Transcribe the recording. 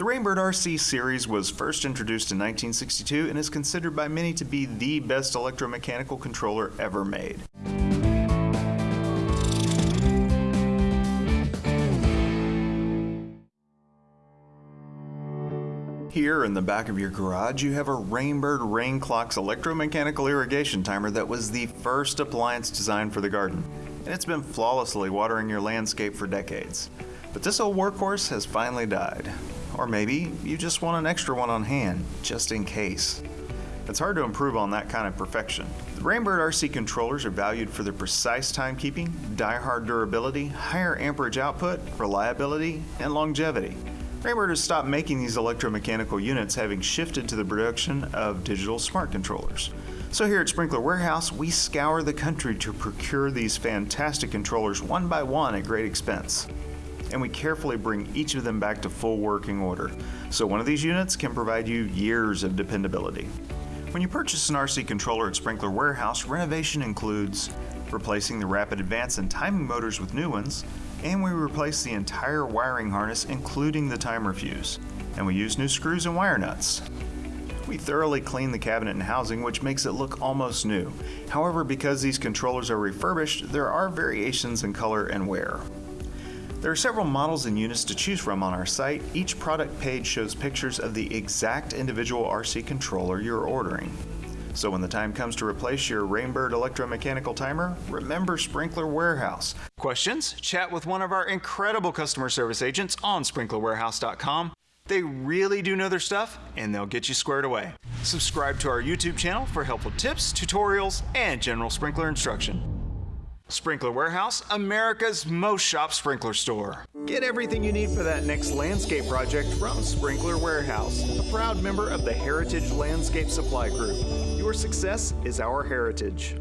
The Rain Bird RC series was first introduced in 1962 and is considered by many to be the best electromechanical controller ever made. Here in the back of your garage, you have a Rain Bird Rain Clocks electromechanical irrigation timer that was the first appliance designed for the garden, and it's been flawlessly watering your landscape for decades. But this old workhorse has finally died. Or maybe you just want an extra one on hand, just in case. It's hard to improve on that kind of perfection. The Rain Bird RC controllers are valued for their precise timekeeping, die-hard durability, higher amperage output, reliability, and longevity. Rain Bird has stopped making these electromechanical units having shifted to the production of digital smart controllers. So here at Sprinkler Warehouse, we scour the country to procure these fantastic controllers one by one at great expense and we carefully bring each of them back to full working order. So one of these units can provide you years of dependability. When you purchase an RC controller at Sprinkler Warehouse, renovation includes replacing the rapid advance and timing motors with new ones, and we replace the entire wiring harness including the timer fuse. And we use new screws and wire nuts. We thoroughly clean the cabinet and housing, which makes it look almost new. However, because these controllers are refurbished, there are variations in color and wear. There are several models and units to choose from on our site. Each product page shows pictures of the exact individual RC controller you're ordering. So when the time comes to replace your Rain Bird electromechanical timer, remember Sprinkler Warehouse. Questions? Chat with one of our incredible customer service agents on sprinklerwarehouse.com. They really do know their stuff and they'll get you squared away. Subscribe to our YouTube channel for helpful tips, tutorials, and general sprinkler instruction. Sprinkler Warehouse, America's most shop sprinkler store. Get everything you need for that next landscape project from Sprinkler Warehouse, a proud member of the Heritage Landscape Supply Group. Your success is our heritage.